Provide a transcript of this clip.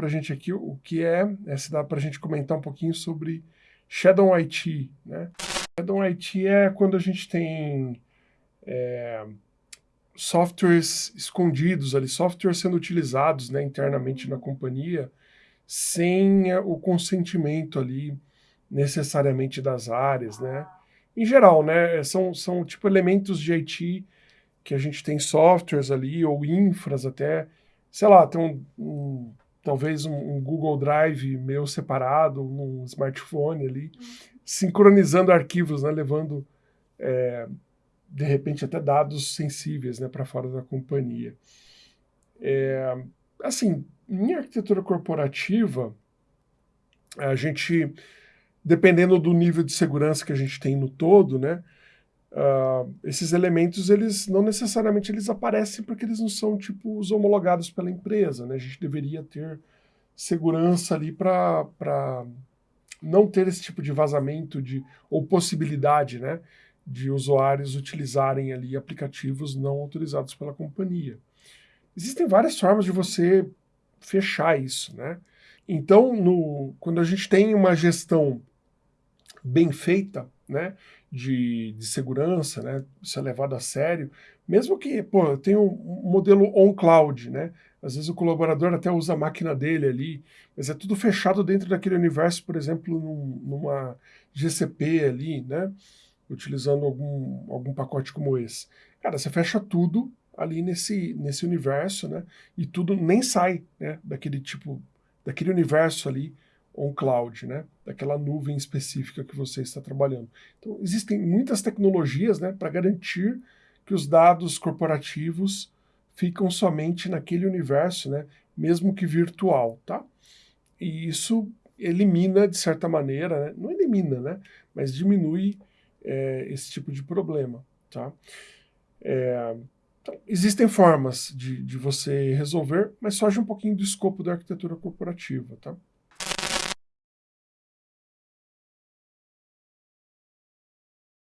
para a gente aqui o que é, é se dá para a gente comentar um pouquinho sobre Shadow IT. Né? Shadow IT é quando a gente tem é, softwares escondidos ali, softwares sendo utilizados né, internamente na companhia sem o consentimento ali necessariamente das áreas, né? Em geral, né, são, são tipo elementos de IT que a gente tem softwares ali, ou infras até, sei lá, tem um, um talvez um, um, Google Drive meu separado, num smartphone ali, sincronizando arquivos, né, levando, é, de repente, até dados sensíveis né, para fora da companhia. É, assim, em arquitetura corporativa, a gente, dependendo do nível de segurança que a gente tem no todo, né, Uh, esses elementos, eles não necessariamente eles aparecem porque eles não são tipo os homologados pela empresa, né? A gente deveria ter segurança ali para não ter esse tipo de vazamento de, ou possibilidade, né? De usuários utilizarem ali aplicativos não autorizados pela companhia. Existem várias formas de você fechar isso, né? Então, no, quando a gente tem uma gestão bem feita, né, de, de segurança, né, isso é levado a sério, mesmo que, pô, eu tenho um modelo on-cloud, né, às vezes o colaborador até usa a máquina dele ali, mas é tudo fechado dentro daquele universo, por exemplo, num, numa GCP ali, né, utilizando algum, algum pacote como esse. Cara, você fecha tudo ali nesse, nesse universo, né, e tudo nem sai, né, daquele tipo, daquele universo ali, on-cloud, né? daquela nuvem específica que você está trabalhando. Então, existem muitas tecnologias né, para garantir que os dados corporativos ficam somente naquele universo, né, mesmo que virtual. Tá? E isso elimina, de certa maneira, né, não elimina, né, mas diminui é, esse tipo de problema. Tá? É, então, existem formas de, de você resolver, mas foge um pouquinho do escopo da arquitetura corporativa. Tá?